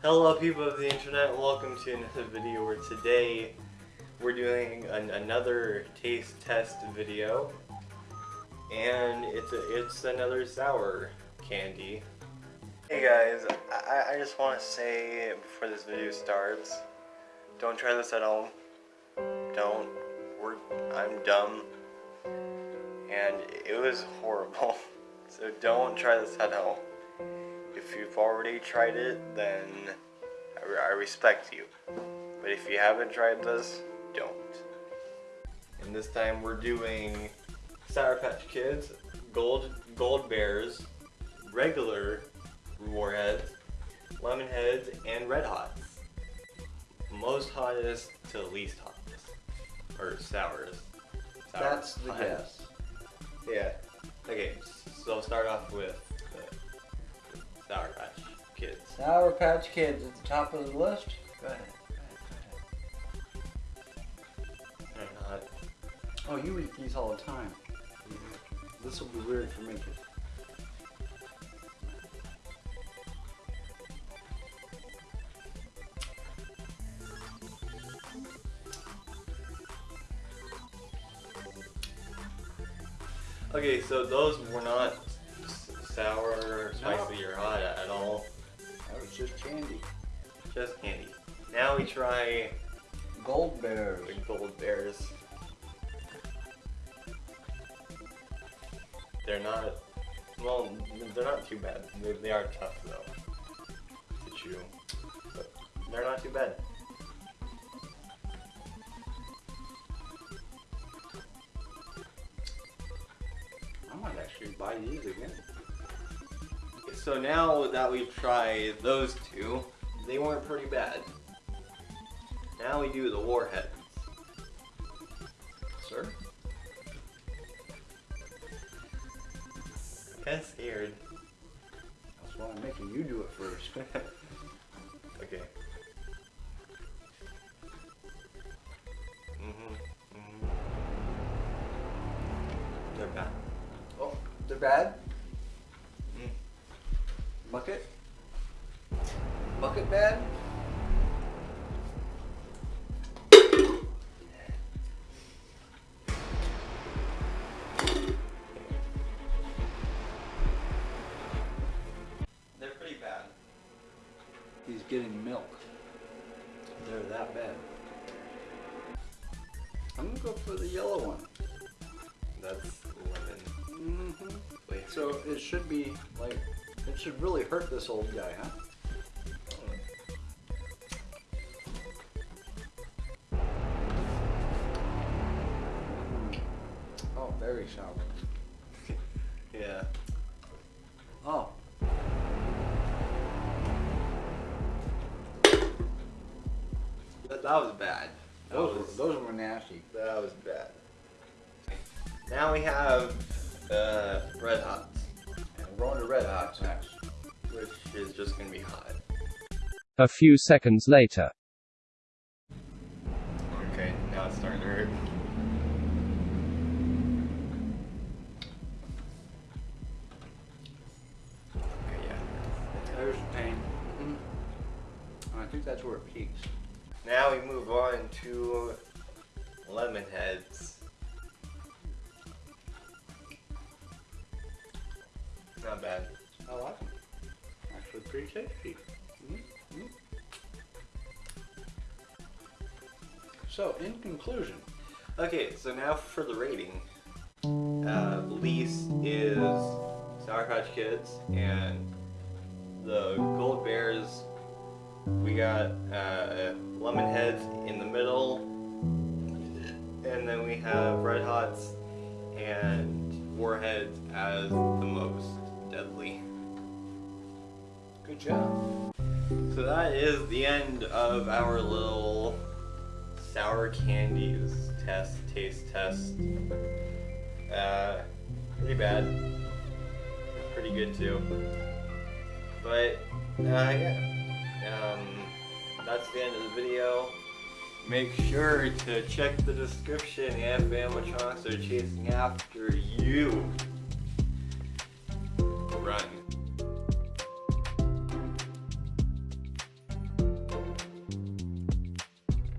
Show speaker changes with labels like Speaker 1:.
Speaker 1: Hello people of the internet, welcome to another video where today we're doing an, another taste test video and it's a, it's another sour candy. Hey guys, I, I just want to say before this video starts, don't try this at home. Don't. We're, I'm dumb and it was horrible. So don't try this at home. If you've already tried it, then I, I respect you. But if you haven't tried this, don't. And this time we're doing Sour Patch Kids, Gold Gold Bears, regular Warheads, Lemon Heads, and Red Hots. Most hottest to least hottest. Or sourest. Sour
Speaker 2: That's the
Speaker 1: hot.
Speaker 2: guess.
Speaker 1: Yeah. Okay, so I'll start off with Sour Patch Kids
Speaker 2: at the top of the list. Go ahead.
Speaker 1: They're not.
Speaker 2: Oh, you eat these all the time. Mm-hmm. This will be weird for me.
Speaker 1: Okay, so those were not
Speaker 2: just candy.
Speaker 1: Just candy. Now we try
Speaker 2: Gold Bears.
Speaker 1: the gold bears. They're not, well, they're not too bad. They, they are tough though to chew, but they're not too bad.
Speaker 2: I might actually buy these again.
Speaker 1: So now that we've tried those two, they weren't pretty bad. Now we do the warheads.
Speaker 2: Sir?
Speaker 1: Kinda scared.
Speaker 2: That's why I'm making you do it first.
Speaker 1: Okay. Mhm. Mhm. They're bad.
Speaker 2: oh, they're bad?
Speaker 1: Mm.
Speaker 2: Bucket? Bucket bad?
Speaker 1: They're pretty bad.
Speaker 2: He's getting milk. They're that bad. I'm gonna go for the yellow one.
Speaker 1: That's lemon.
Speaker 2: Mm-hmm.
Speaker 1: Wait.
Speaker 2: So it should be like, it should really hurt this old guy, huh? Oh, very sour.
Speaker 1: Yeah.
Speaker 2: Oh,
Speaker 1: That, that was bad. That
Speaker 2: those
Speaker 1: was,
Speaker 2: were, those were nasty.
Speaker 1: that was bad. Now we have uh, red hots,
Speaker 2: red hots next.
Speaker 1: which is just gonna be hot.
Speaker 3: A few seconds later.
Speaker 1: Okay, now it's starting to hurt. Okay, yeah.
Speaker 2: There's the pain. Mm-hmm. I think that's where it peaks.
Speaker 1: Now we move on to lemon heads. Not bad.
Speaker 2: I like them. Actually, pretty tasty. Mhm, mhm. So, in conclusion,
Speaker 1: Okay, so now for the rating. Uh, least is Sour Patch Kids, and the Gold Bears, we got uh, Lemon Heads in the middle, and then we have Red Hots and Warheads as the most
Speaker 2: good job.
Speaker 1: So that is the end of our little sour candies test, taste test. Uh, pretty bad. Pretty good too. But, uh, yeah. Um, that's the end of the video. Make sure to check the description if animatronics are chasing after you.